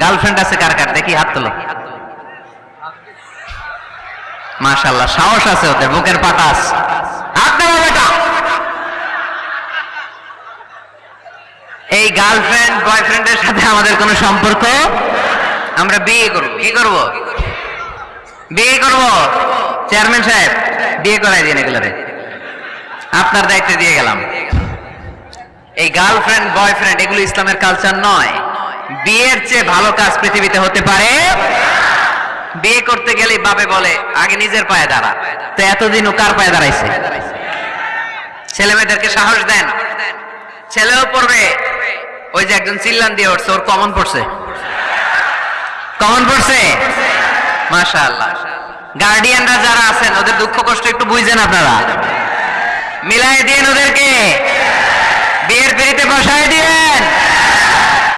Girlfriend আছে কার কার? দেখি হাত তোলো। মাশাল্লাহ সাহস আছে ওদের, বুকের দেওয়া বেটা। এই গার্লফ্রেন্ড বয়ফ্রেন্ডের সাথে আমাদের কোনো সম্পর্ক? আমরা বিয়ে করব। কি করব? বিয়ে করব। চেয়ারম্যান সাহেব, বিয়ে করাই দিন এগুলোরে। আপনার দায়িত্ব দিয়ে গেলাম। এই গার্লফ্রেন্ড বয়ফ্রেন্ড এগুলো ইসলামের কালচার নয়। বিয়ের চেয়ে ভালো কাজ পৃথিবীতে হতে পারে? বিয়ে করতে গেলে বাবে বলে, আগে নিজের পায়ে দাঁড়া। তো এতদিন ও কার পায়ে দাঁড়াইছে? ছেলে মেয়েদেরকে সাহস দেন। ছেলেও পড়বে। ওই যে একজন চিল্লান দিয়ে উঠছে, ওর কমন পড়ছে। কমন পড়ছে? মাশাআল্লাহ। গার্ডিয়ানরা যারা আছেন, ওদের দুঃখ কষ্ট একটু বুঝছেন আপনারা। মিলাই দিন ওদেরকে।